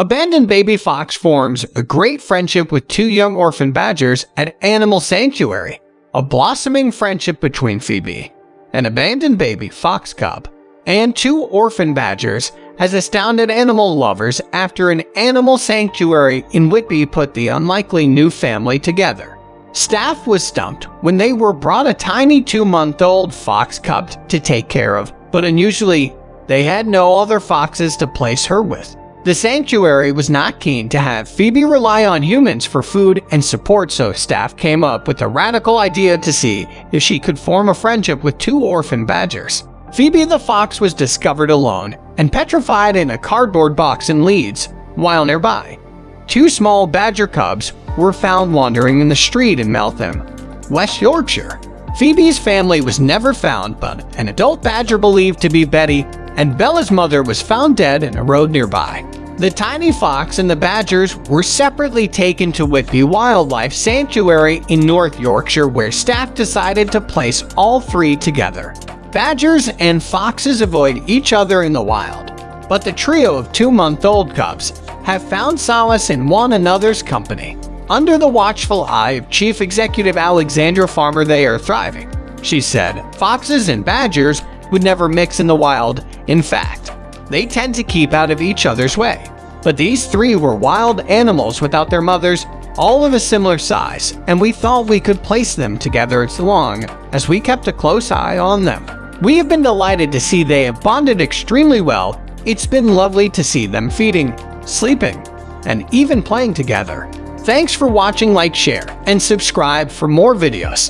Abandoned baby fox forms a great friendship with two young orphan badgers at Animal Sanctuary. A blossoming friendship between Phoebe, an abandoned baby fox cub, and two orphan badgers has astounded animal lovers after an animal sanctuary in Whitby put the unlikely new family together. Staff was stumped when they were brought a tiny two-month-old fox cub to take care of, but unusually, they had no other foxes to place her with. The sanctuary was not keen to have Phoebe rely on humans for food and support so staff came up with a radical idea to see if she could form a friendship with two orphan badgers. Phoebe the fox was discovered alone and petrified in a cardboard box in Leeds, while nearby. Two small badger cubs were found wandering in the street in Meltham, West Yorkshire. Phoebe's family was never found, but an adult badger believed to be Betty and Bella's mother was found dead in a road nearby. The tiny fox and the badgers were separately taken to Whitby Wildlife Sanctuary in North Yorkshire where staff decided to place all three together. Badgers and foxes avoid each other in the wild, but the trio of two-month-old cubs have found solace in one another's company. Under the watchful eye of Chief Executive Alexandra Farmer they are thriving. She said, foxes and badgers would never mix in the wild. In fact, they tend to keep out of each other's way. But these three were wild animals without their mothers, all of a similar size, and we thought we could place them together as long as we kept a close eye on them. We have been delighted to see they have bonded extremely well. It's been lovely to see them feeding, sleeping, and even playing together. Thanks for watching, like, share, and subscribe for more videos.